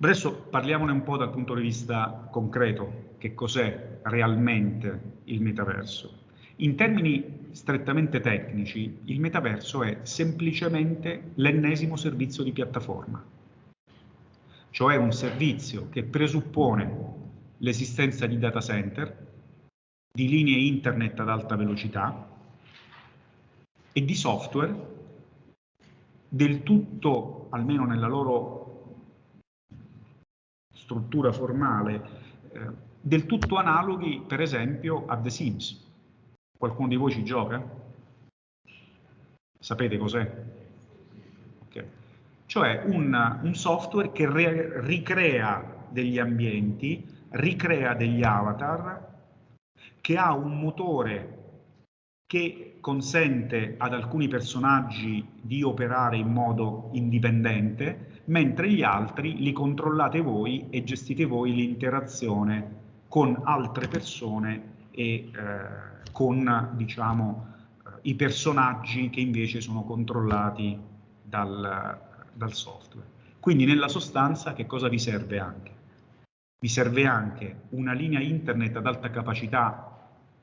Adesso parliamone un po' dal punto di vista concreto, che cos'è realmente il metaverso. In termini strettamente tecnici, il metaverso è semplicemente l'ennesimo servizio di piattaforma, cioè un servizio che presuppone l'esistenza di data center, di linee internet ad alta velocità e di software del tutto, almeno nella loro struttura formale eh, del tutto analoghi per esempio a The Sims. Qualcuno di voi ci gioca? Sapete cos'è? Okay. Cioè un, un, software che re, ricrea degli ambienti, ricrea degli avatar, che ha un motore che consente ad alcuni personaggi di operare in modo indipendente, mentre gli altri li controllate voi e gestite voi l'interazione con altre persone e eh, con diciamo, eh, i personaggi che invece sono controllati dal, dal software. Quindi nella sostanza che cosa vi serve anche? Vi serve anche una linea internet ad alta capacità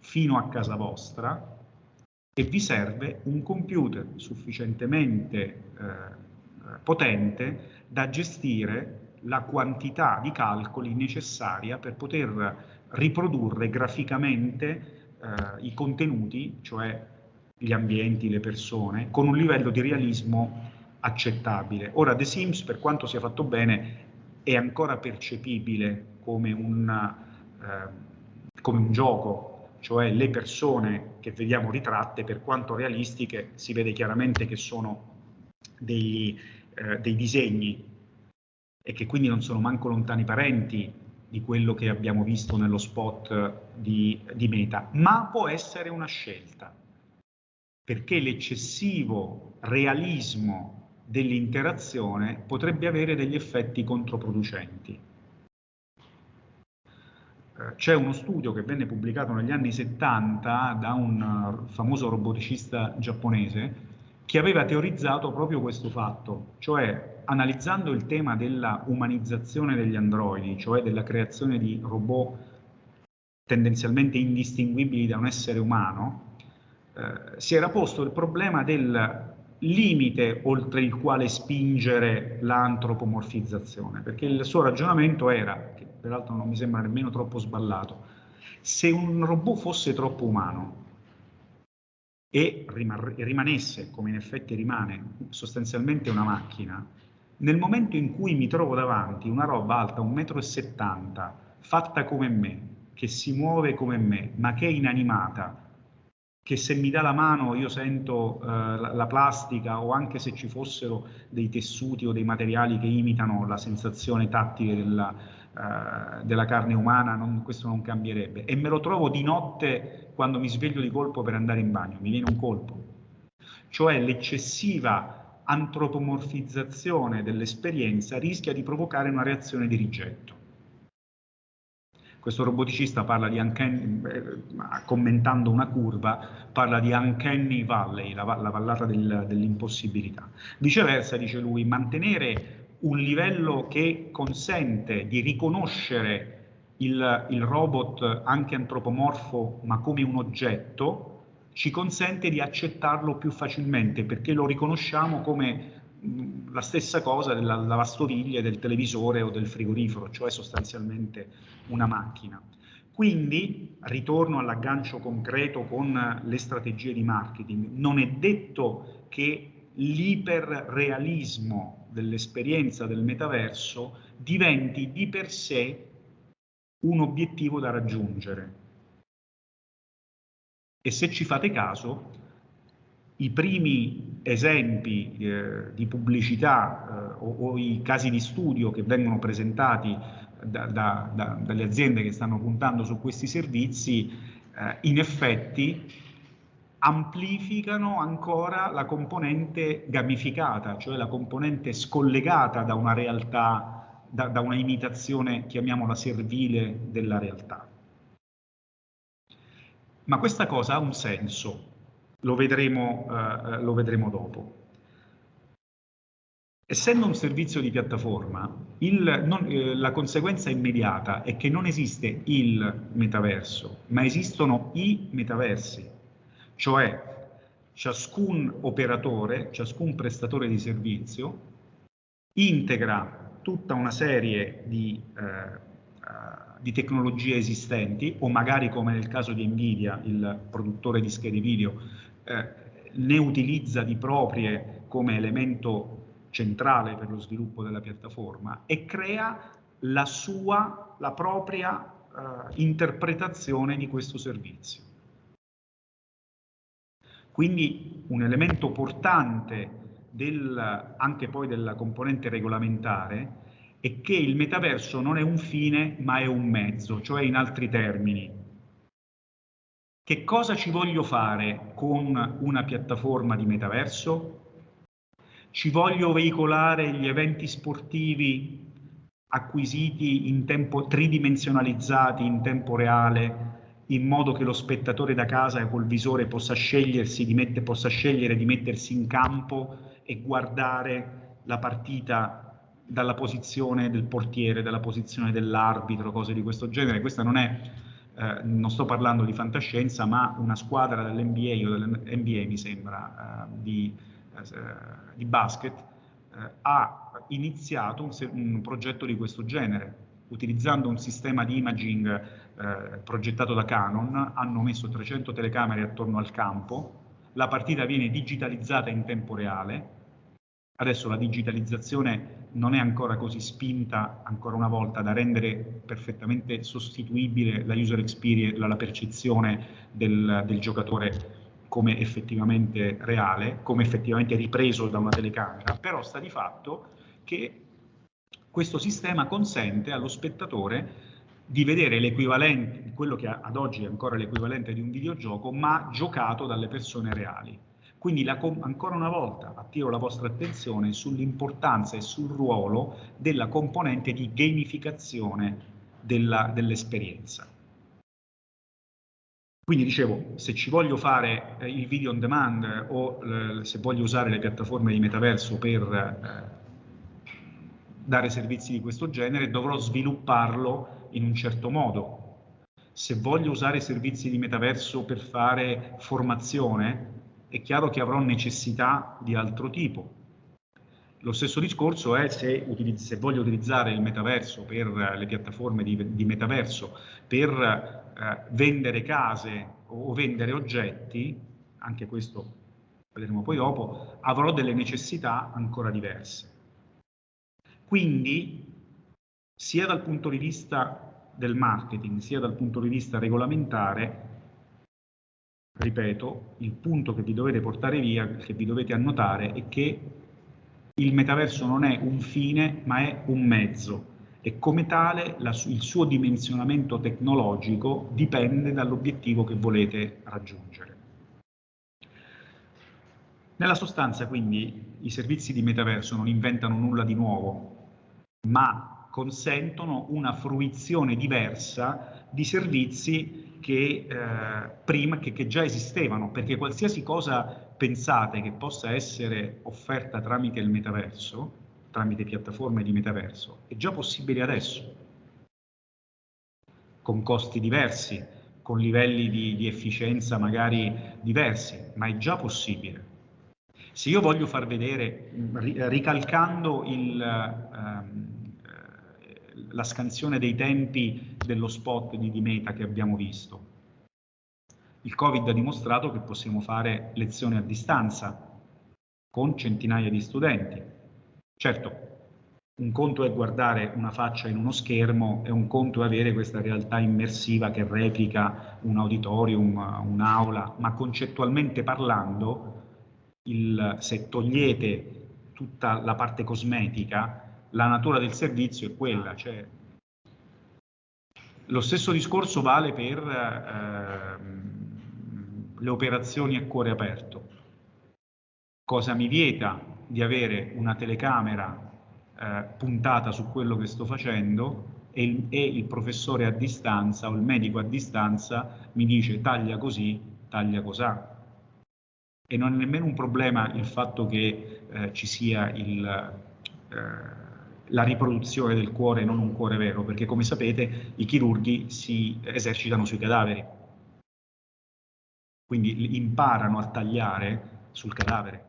fino a casa vostra e vi serve un computer sufficientemente eh, potente da gestire la quantità di calcoli necessaria per poter riprodurre graficamente eh, i contenuti, cioè gli ambienti, le persone, con un livello di realismo accettabile. Ora The Sims, per quanto sia fatto bene, è ancora percepibile come un, eh, come un gioco, cioè le persone che vediamo ritratte, per quanto realistiche, si vede chiaramente che sono degli, eh, dei disegni e che quindi non sono manco lontani parenti di quello che abbiamo visto nello spot di, di Meta, ma può essere una scelta, perché l'eccessivo realismo dell'interazione potrebbe avere degli effetti controproducenti. Eh, c'è uno studio che venne pubblicato negli anni 70 da un famoso roboticista giapponese che aveva teorizzato proprio questo fatto, cioè analizzando il tema della umanizzazione degli androidi, cioè della creazione di robot tendenzialmente indistinguibili da un essere umano, eh, si era posto il problema del limite oltre il quale spingere l'antropomorfizzazione, perché il suo ragionamento era, che peraltro non mi sembra nemmeno troppo sballato, se un robot fosse troppo umano, e rimanesse, come in effetti rimane, sostanzialmente una macchina, nel momento in cui mi trovo davanti una roba alta 1,70 m, fatta come me, che si muove come me, ma che è inanimata, che se mi dà la mano io sento eh, la, la, plastica o anche se ci fossero dei tessuti o dei materiali che imitano la sensazione tattile della, eh, della carne umana, non, questo non cambierebbe. E me lo trovo di notte quando mi sveglio di colpo per andare in bagno, mi viene un colpo. Cioè l'eccessiva antropomorfizzazione dell'esperienza rischia di provocare una reazione di rigetto. Questo roboticista parla di uncanny, eh, commentando una curva, parla di uncanny valley, la, la vallata del, dell'impossibilità. Viceversa, dice lui, mantenere un livello che consente di riconoscere il, il, robot anche antropomorfo ma come un oggetto ci consente di accettarlo più facilmente perché lo riconosciamo come la stessa cosa della lavastoviglie, del televisore o del frigorifero, cioè sostanzialmente una macchina. Quindi, ritorno all'aggancio concreto con le strategie di marketing, non è detto che l'iperrealismo dell'esperienza del metaverso diventi di per sé un obiettivo da raggiungere. E se ci fate caso, i primi esempi eh, di pubblicità eh, o, o, i casi di studio che vengono presentati da, da, da, dalle aziende che stanno puntando su questi servizi, eh, in effetti amplificano ancora la componente gamificata, cioè la componente scollegata da una realtà, da, da una imitazione, chiamiamola servile, della realtà. Ma questa cosa ha un senso, lo vedremo, eh, lo vedremo dopo. Essendo un servizio di piattaforma, il, non, eh, la conseguenza immediata è che non esiste il metaverso, ma esistono i metaversi, cioè ciascun operatore, ciascun prestatore di servizio integra tutta una serie di, eh, uh, di tecnologie esistenti o magari come nel caso di Nvidia, il produttore di schede video, eh, ne utilizza di proprie come elemento centrale per lo sviluppo della piattaforma e crea la sua, la propria uh, interpretazione di questo servizio. Quindi un elemento portante del, anche poi della componente regolamentare è che il metaverso non è un fine ma è un mezzo, cioè in altri termini. Che cosa ci voglio fare con una piattaforma di metaverso? Ci voglio veicolare gli eventi sportivi acquisiti in tempo tridimensionalizzati in tempo reale in modo che lo spettatore da casa col visore possa, di mette, possa scegliere di mettersi in campo e guardare la partita dalla posizione del portiere, dalla posizione dell'arbitro, cose di questo genere. Questa non è, eh, non sto parlando di fantascienza, ma una squadra dell'NBA o dell'NBA mi sembra, eh, di, eh, di, basket, eh, ha iniziato un, un progetto di questo genere, utilizzando un sistema di imaging eh, progettato da Canon, hanno messo 300 telecamere attorno al campo, la partita viene digitalizzata in tempo reale, adesso la digitalizzazione non è ancora così spinta, ancora una volta, da rendere perfettamente sostituibile la user experience, la, percezione del, del giocatore come effettivamente reale, come effettivamente ripreso da una telecamera, però sta di fatto che questo sistema consente allo spettatore di vedere l'equivalente, quello che ad oggi è ancora l'equivalente di un videogioco, ma giocato dalle persone reali. Quindi la, ancora una volta attiro la vostra attenzione sull'importanza e sul ruolo della componente di gamificazione dell'esperienza. Quindi dicevo, se ci voglio fare eh, il video on demand o eh, se voglio usare le piattaforme di metaverso per eh, dare servizi di questo genere, dovrò svilupparlo in un certo modo. Se voglio usare servizi di metaverso per fare formazione, è chiaro che avrò necessità di altro tipo. Lo stesso discorso è se, se voglio utilizzare il metaverso per le piattaforme di, di metaverso per eh, vendere case o vendere oggetti, anche questo vedremo poi dopo, avrò delle necessità ancora diverse. Quindi, sia dal punto di vista del marketing, sia dal punto di vista regolamentare, ripeto, il punto che vi dovete portare via, che vi dovete annotare, è che il metaverso non è un fine, ma è un mezzo e come tale la, il suo dimensionamento tecnologico dipende dall'obiettivo che volete raggiungere. Nella sostanza, quindi, i servizi di metaverso non inventano nulla di nuovo, ma consentono una fruizione diversa di servizi che, eh, prima, che, che già esistevano, perché qualsiasi cosa pensate che possa essere offerta tramite il metaverso, tramite piattaforme di metaverso, è già possibile adesso, con costi diversi, con livelli di, di efficienza magari diversi, ma è già possibile. Se io voglio far vedere, ricalcando il, ehm, eh, la scansione dei tempi dello spot di, di Meta che abbiamo visto, il Covid ha dimostrato che possiamo fare lezioni a distanza con centinaia di studenti. Certo, un conto è guardare una faccia in uno schermo e un conto è avere questa realtà immersiva che replica un auditorium, un'aula, ma concettualmente parlando il, se togliete tutta la parte cosmetica, la natura del servizio è quella. Cioè, lo stesso discorso vale per eh, le operazioni a cuore aperto. Cosa mi vieta di avere una telecamera eh, puntata su quello che sto facendo e il, e il professore a distanza o il medico a distanza mi dice taglia così, taglia cos'ha e non è nemmeno un problema il fatto che eh, ci sia il, la riproduzione del cuore non un cuore vero, perché come sapete i chirurghi si esercitano sui cadaveri, quindi imparano a tagliare sul cadavere.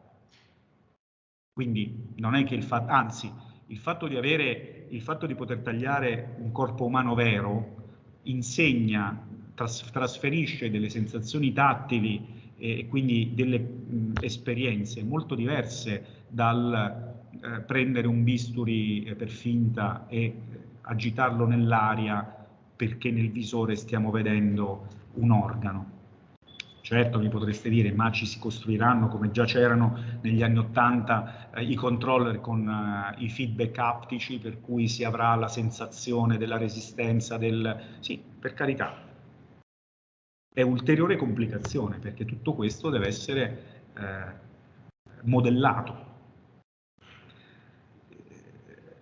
Quindi non è che il fatto, anzi, il fatto di avere, il fatto di poter tagliare un corpo umano vero insegna, tras, trasferisce delle sensazioni tattili e quindi delle mh, esperienze molto diverse dal eh, prendere un bisturi eh, per finta e eh, agitarlo nell'aria perché nel visore stiamo vedendo un organo. Certo mi potreste dire, ma ci si costruiranno come già c'erano negli anni 80 eh, i controller con eh, i feedback aptici per cui si avrà la sensazione della resistenza del... Sì, per carità. È ulteriore complicazione perché tutto questo deve essere eh, modellato.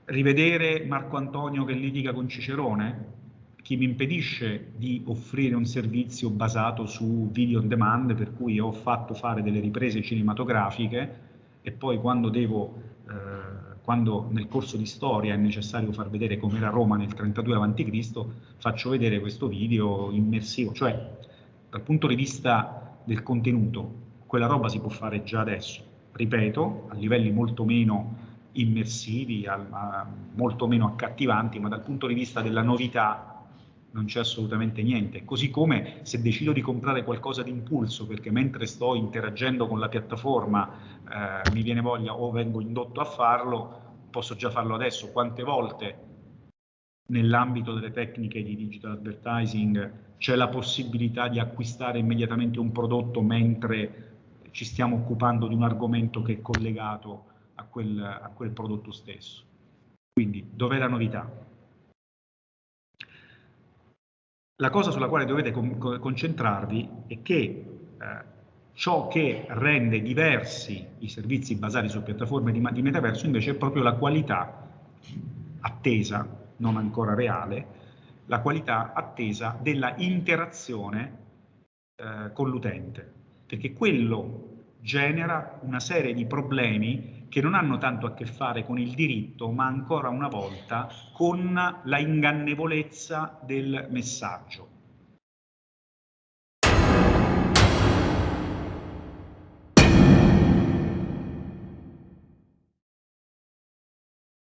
Rivedere Marco Antonio che litiga con Cicerone? chi mi impedisce di offrire un servizio basato su video on demand, per cui ho fatto fare delle riprese cinematografiche e poi quando devo, eh, quando nel corso di storia è necessario far vedere com'era Roma nel 32 a.C., faccio vedere questo video immersivo, cioè dal punto di vista del contenuto, quella roba si può fare già adesso, ripeto, a livelli molto meno immersivi, molto meno accattivanti, ma dal punto di vista della novità non c'è assolutamente niente. Così come se decido di comprare qualcosa di impulso perché mentre sto interagendo con la piattaforma eh, mi viene voglia o vengo indotto a farlo, posso già farlo adesso. Quante volte nell'ambito delle tecniche di digital advertising c'è la possibilità di acquistare immediatamente un prodotto mentre ci stiamo occupando di un argomento che è collegato quel, a quel prodotto stesso. Quindi, dov'è la novità? La cosa sulla quale dovete concentrarvi è che eh, ciò che rende diversi i servizi basati su piattaforme di, di metaverso invece è proprio la qualità attesa, non ancora reale, la qualità attesa della interazione eh, con l'utente, perché quello genera una serie di problemi che non hanno tanto a che fare con il diritto, ma ancora una volta con la ingannevolezza del messaggio.